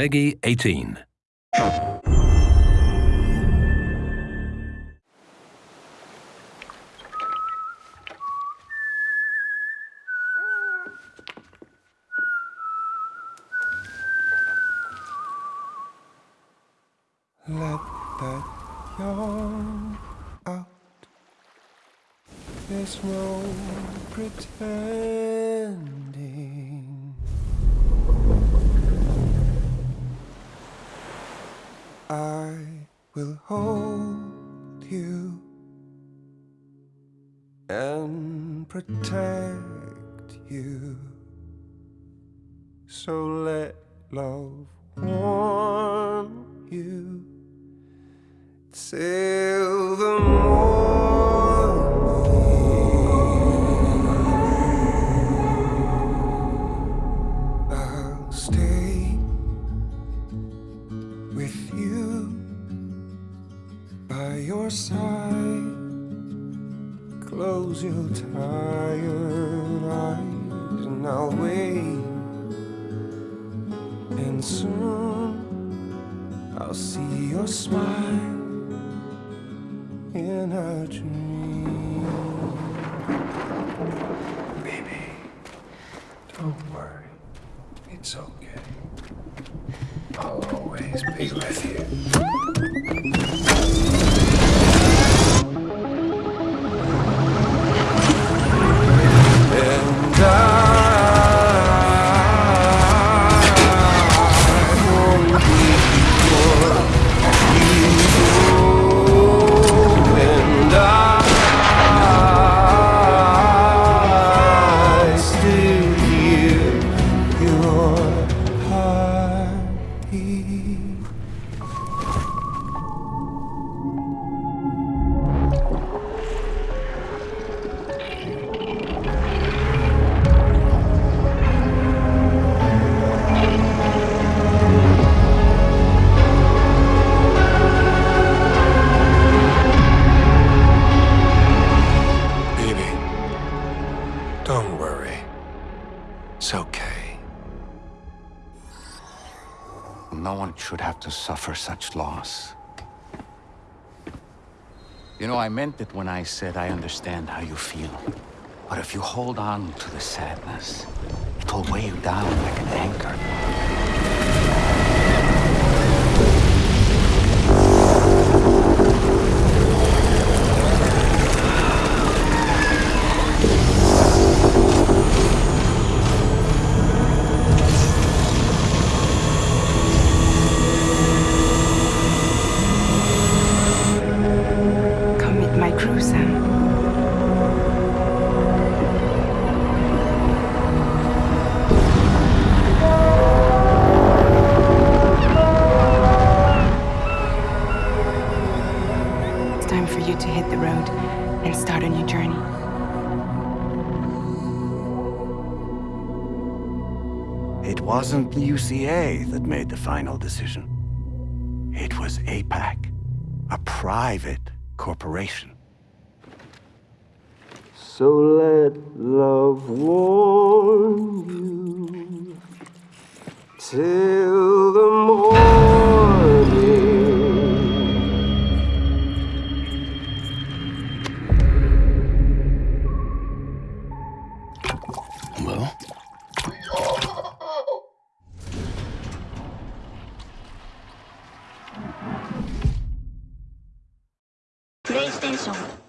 Peggy 18. Let that yawn out. There's no pretending. I will hold you and protect you. So let love warm with you by your side. Close your tired eyes and I'll wait. And soon I'll see your smile in a dream. Baby, don't worry. It's okay. Always be with you. It's okay. No one should have to suffer such loss. You know, I meant it when I said I understand how you feel. But if you hold on to the sadness, it'll weigh you down like for you to hit the road and start a new journey. It wasn't the UCA that made the final decision. It was APAC, a private corporation. So let love warm you till the PlayStation